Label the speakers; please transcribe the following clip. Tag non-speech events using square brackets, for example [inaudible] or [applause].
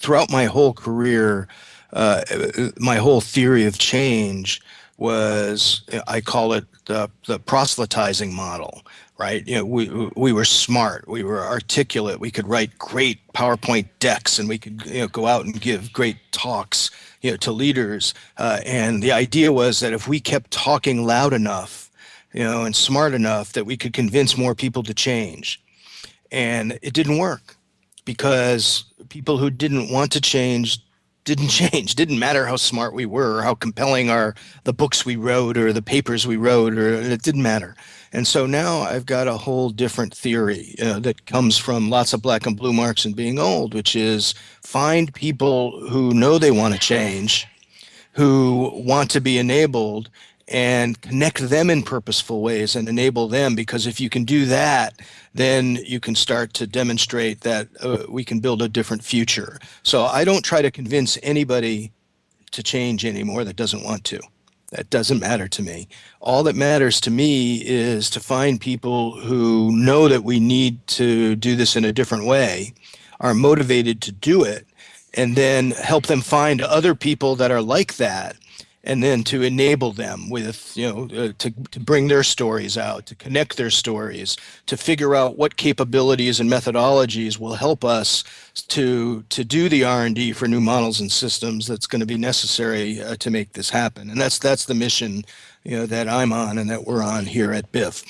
Speaker 1: throughout my whole career, uh, my whole theory of change was I call it the, the proselytizing model, right? You know, we we were smart, we were articulate, we could write great PowerPoint decks, and we could you know go out and give great talks, you know, to leaders. Uh, and the idea was that if we kept talking loud enough, you know, and smart enough, that we could convince more people to change. And it didn't work because people who didn't want to change didn't [laughs] change. Didn't matter how smart we were or how compelling our the books we wrote or the papers we wrote or it didn't matter. And so now i've got a whole different theory uh, that comes from lots of black and blue marks and being old which is find people who know they want to change who want to be enabled and connect them in purposeful ways and enable them because if you can do that then you can start to demonstrate that uh, we can build a different future. So i don't try to convince anybody to change anymore that doesn't want to. That doesn't matter to me. All that matters to me is to find people who know that we need to do this in a different way are motivated to do it and then help them find other people that are like that and then to enable them with you know uh, to, to bring their stories out to connect their stories to figure out what capabilities and methodologies will help us to to do the r&d for new models and systems that's going to be necessary uh, to make this happen. And that's that's the mission you know that i'm on and that we're on here at BIF